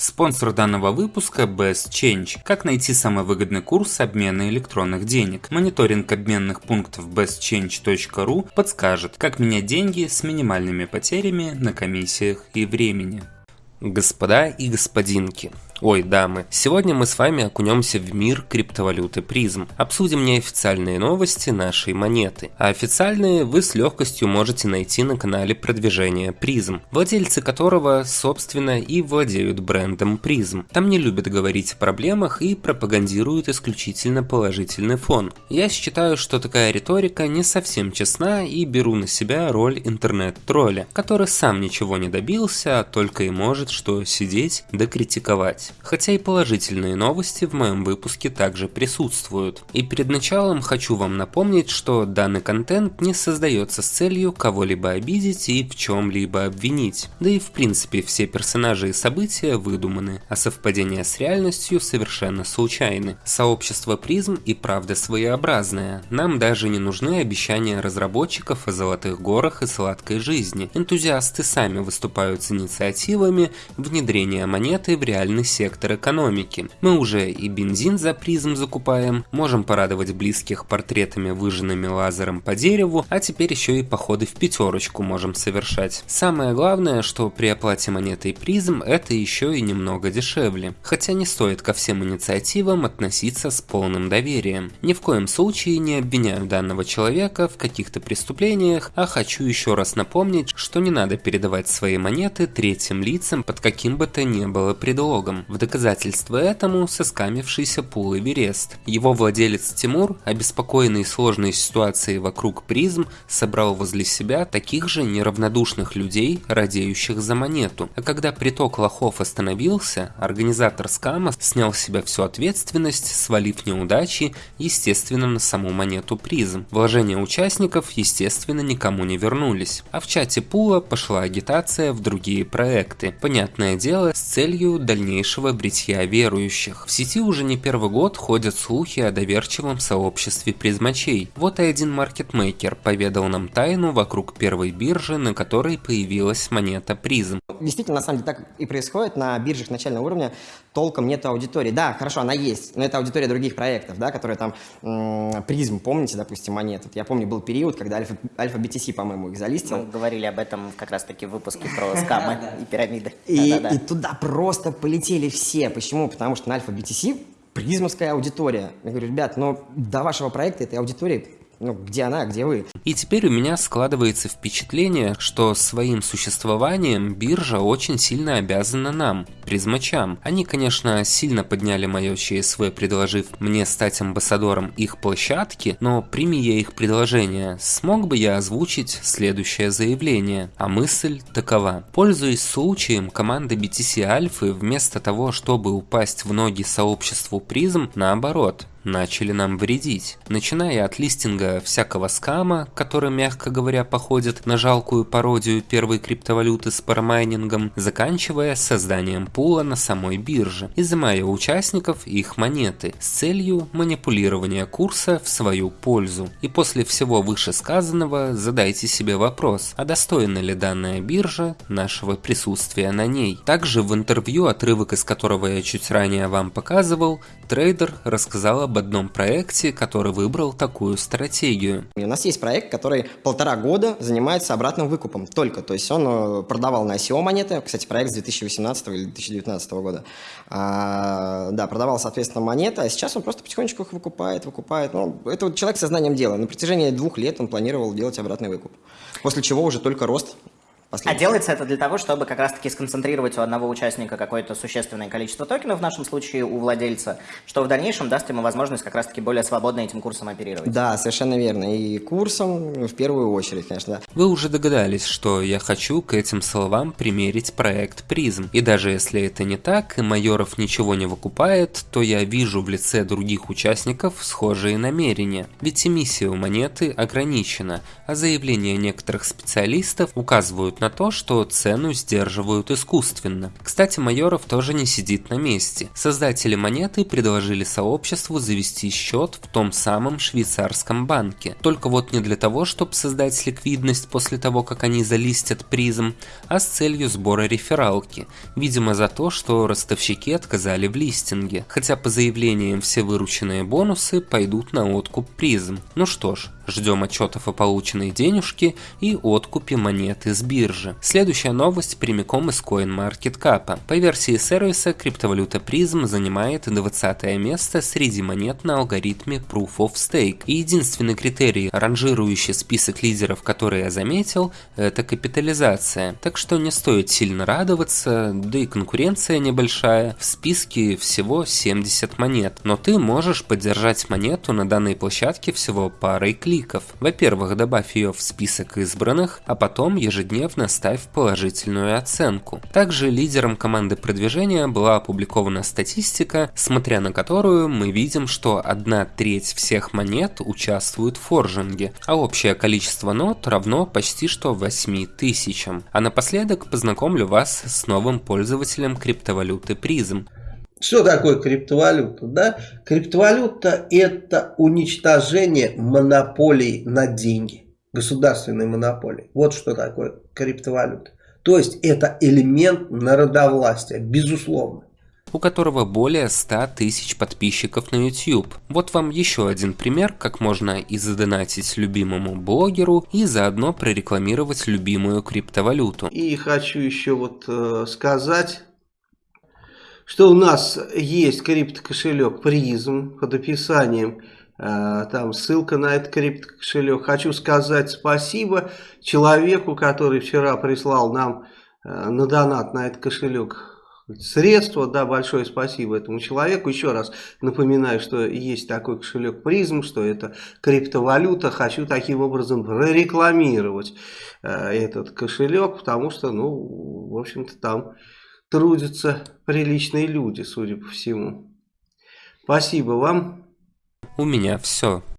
Спонсор данного выпуска Best Change. Как найти самый выгодный курс обмена электронных денег? Мониторинг обменных пунктов bestchange.ru подскажет, как менять деньги с минимальными потерями на комиссиях и времени. Господа и господинки, Ой, дамы, сегодня мы с вами окунемся в мир криптовалюты призм. Обсудим неофициальные новости нашей монеты. А официальные вы с легкостью можете найти на канале продвижения призм, владельцы которого, собственно, и владеют брендом призм. Там не любят говорить о проблемах и пропагандируют исключительно положительный фон. Я считаю, что такая риторика не совсем честна и беру на себя роль интернет-тролля, который сам ничего не добился, а только и может что сидеть да критиковать сказать. Хотя и положительные новости в моем выпуске также присутствуют. И перед началом хочу вам напомнить, что данный контент не создается с целью кого-либо обидеть и в чем-либо обвинить. Да и в принципе все персонажи и события выдуманы, а совпадения с реальностью совершенно случайны. Сообщество призм и правда своеобразное. Нам даже не нужны обещания разработчиков о золотых горах и сладкой жизни. Энтузиасты сами выступают с инициативами внедрения монеты в реальный сектор экономики. Мы уже и бензин за призм закупаем, можем порадовать близких портретами выжженными лазером по дереву, а теперь еще и походы в пятерочку можем совершать. Самое главное, что при оплате монетой призм это еще и немного дешевле. Хотя не стоит ко всем инициативам относиться с полным доверием. Ни в коем случае не обвиняю данного человека в каких-то преступлениях, а хочу еще раз напомнить, что не надо передавать свои монеты третьим лицам под каким бы то ни было предлогом. В доказательство этому соскамившийся пул Эверест. Его владелец Тимур, обеспокоенный сложной ситуацией вокруг призм, собрал возле себя таких же неравнодушных людей, радеющих за монету. А когда приток лохов остановился, организатор скама снял с себя всю ответственность, свалив неудачи, естественно, на саму монету призм. Вложения участников, естественно, никому не вернулись. А в чате пула пошла агитация в другие проекты. Понятное дело, с целью дальнейшего дальнейшего бритья верующих. В сети уже не первый год ходят слухи о доверчивом сообществе призмачей. Вот и один маркетмейкер поведал нам тайну вокруг первой биржи, на которой появилась монета призм. Действительно, на самом деле так и происходит. На биржах начального уровня толком нет аудитории. Да, хорошо, она есть, но это аудитория других проектов, да, которые там призм, помните, допустим, монет. Я помню, был период, когда Альфа, Альфа BTC, по-моему, их залистил. Мы говорили об этом как раз-таки в выпуске про скамы и пирамиды. И туда просто полетели все. Почему? Потому что на Альфа BTC призмовская аудитория. Я говорю, ребят, но до вашего проекта этой аудитории ну, где она, где вы? И теперь у меня складывается впечатление, что своим существованием биржа очень сильно обязана нам, призмачам. Они, конечно, сильно подняли мое ЧСВ, предложив мне стать амбассадором их площадки, но прими я их предложение, смог бы я озвучить следующее заявление. А мысль такова. Пользуясь случаем, команда BTC Альфы вместо того, чтобы упасть в ноги сообществу призм, наоборот, начали нам вредить. Начиная от листинга всякого скама, который, мягко говоря, походит на жалкую пародию первой криптовалюты с парамайнингом, заканчивая созданием пула на самой бирже, изымая у участников их монеты с целью манипулирования курса в свою пользу. И после всего вышесказанного задайте себе вопрос, а достойна ли данная биржа нашего присутствия на ней. Также в интервью, отрывок из которого я чуть ранее вам показывал, трейдер рассказал об одном проекте, который выбрал такую стратегию. У нас есть проект, который полтора года занимается обратным выкупом только. То есть он э, продавал на ICO монеты, кстати, проект с 2018 или 2019 года. А, да, продавал, соответственно, монеты, а сейчас он просто потихонечку их выкупает, выкупает. Ну, это вот человек со знанием дела. На протяжении двух лет он планировал делать обратный выкуп. После чего уже только рост а делается это для того, чтобы как раз-таки сконцентрировать у одного участника какое-то существенное количество токенов, в нашем случае у владельца, что в дальнейшем даст ему возможность как раз-таки более свободно этим курсом оперировать. Да, совершенно верно. И курсом в первую очередь, конечно. Да. Вы уже догадались, что я хочу к этим словам примерить проект призм. И даже если это не так, и Майоров ничего не выкупает, то я вижу в лице других участников схожие намерения. Ведь эмиссия у монеты ограничена, а заявления некоторых специалистов указывают на то, что цену сдерживают искусственно. Кстати, Майоров тоже не сидит на месте. Создатели монеты предложили сообществу завести счет в том самом швейцарском банке. Только вот не для того, чтобы создать ликвидность после того, как они залистят призм, а с целью сбора рефералки. Видимо за то, что ростовщики отказали в листинге. Хотя по заявлениям все вырученные бонусы пойдут на откуп призм. Ну что ж, Ждем отчетов о полученной денежке и откупе монеты с биржи. Следующая новость прямиком из CoinMarketCap. По версии сервиса, криптовалюта Prism занимает 20 место среди монет на алгоритме Proof of Stake. И единственный критерий, ранжирующий список лидеров, который я заметил, это капитализация. Так что не стоит сильно радоваться, да и конкуренция небольшая. В списке всего 70 монет, но ты можешь поддержать монету на данной площадке всего парой кликов кликов. Во-первых, добавь ее в список избранных, а потом ежедневно ставь положительную оценку. Также лидером команды продвижения была опубликована статистика, смотря на которую мы видим, что одна треть всех монет участвует в форжинге, а общее количество нот равно почти что 8 тысячам. А напоследок познакомлю вас с новым пользователем криптовалюты Prism. Что такое криптовалюта? Да? Криптовалюта это уничтожение монополий на деньги. Государственной монополии. Вот что такое криптовалюта. То есть это элемент народовластия, безусловно у которого более 100 тысяч подписчиков на YouTube. Вот вам еще один пример, как можно и задонатить любимому блогеру, и заодно прорекламировать любимую криптовалюту. И хочу еще вот э, сказать что у нас есть криптокошелек призм под описанием э, там ссылка на этот криптокошелек. Хочу сказать спасибо человеку, который вчера прислал нам э, на донат на этот кошелек средства. Да, большое спасибо этому человеку. Еще раз напоминаю, что есть такой кошелек призм, что это криптовалюта. Хочу таким образом прорекламировать э, этот кошелек, потому что, ну, в общем-то, там трудятся приличные люди, судя по всему. Спасибо вам. У меня все.